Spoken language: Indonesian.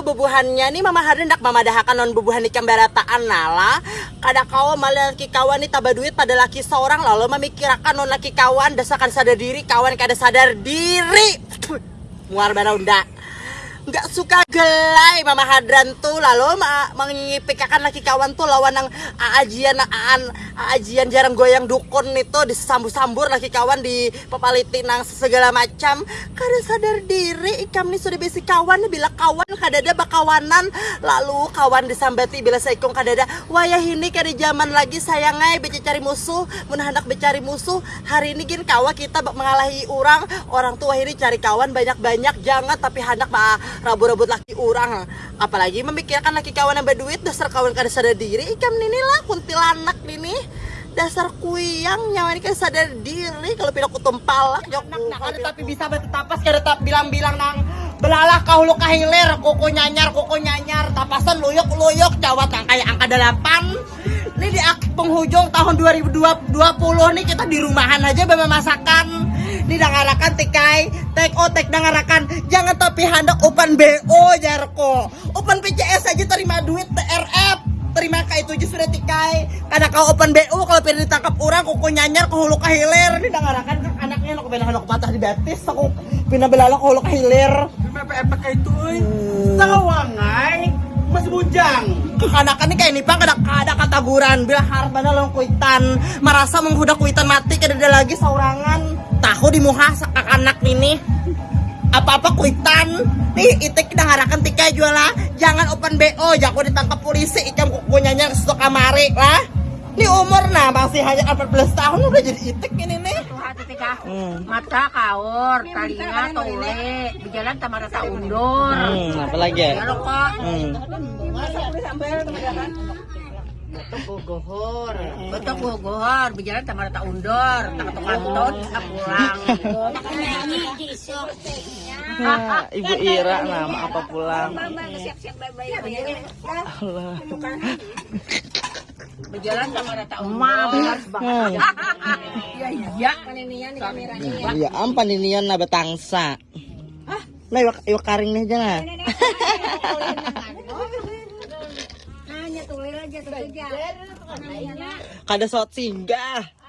bubuhannya nih mama hendak mamadahakan non bubuhan ikan barataan nala. Kada kau malah laki kawan nih tabah duit pada laki seorang lalu memikirkan non laki kawan dasarkan sadar diri kawan kada sadar diri. Muar baraunda nggak suka gelai mama hadran tuh. Lalu mengipikakan laki kawan tuh lawan yang ajian aan ajian jarang goyang dukun itu disambur-sambur laki kawan di papaliti nang segala macam. Kada sadar diri ikam nih sudah besi kawan bila kawan kada ada bakawanan. Lalu kawan disambati bila saikong kada ada. Wayah ini kada zaman lagi sayangai bece cari musuh mun hendak becari musuh. Hari ini gin kawa kita mengalahi orang. Orang tua ini cari kawan banyak-banyak jangan tapi hendak ma rabu-rabut laki orang apalagi memikirkan laki kawan yang berduit dasar kawan kada sadar diri. Ikam nini lah kuntilanak nini. Dasar kuyang nyawa ini kan sadar diri. Kalau pindah kutumpalak jok ada tapi bisa betetapas kada tak bilang-bilang nang belalah kahulu kahilir kuku nyanyar kuku nyanyar. Tapasan luyuk jawab nang kayak angka delapan. Ini di penghujung tahun 2020 nih kita di rumahan aja bawa masakan ini dangarakan tikai tek o tek dangarakan. Jangan tapi hendak open BO jarko open PCS aja terima duit TRF terima ka itu aja sudah tikai karena kau open BO kalau pengen ditangkap orang kuku nyanyar ke hulu kahilir ini dangarakan kan anaknya aku pengen hendak patah di betis aku pindah belala ke hulu kahilir kayak itu, eh. Sawangai, masih bujang. kekanakan ini kayak nipang kada kada kataguran bila harap mana long kuitan merasa menghudak kuitan mati kada ada lagi saurangan di muha anak ini. Apa-apa kuitan. Nih itik kita ngarakan tikai jualah jangan open BO jago ditangkap polisi. Ikam kukunya ke stok kamari lah. Ini umur nah masih hanya 14 tahun udah jadi itik ini nih. Hati tika Hmm. mata kaur talinga tole. Berjalan tamara undur. Apalagi ya? Lo kok. Hmm. Gohor betul gohor berjalan tamara tak undur tak ketok kanton tak pulang. Ah, Ibu Ira nama apa pulang? Berjalan tamara tak undur ya iya kan ini ya Iya, ampan ini na batangsa. Lah, iwak, iwak karing nih hanya tulir aja tuh aja Kada suot singgah.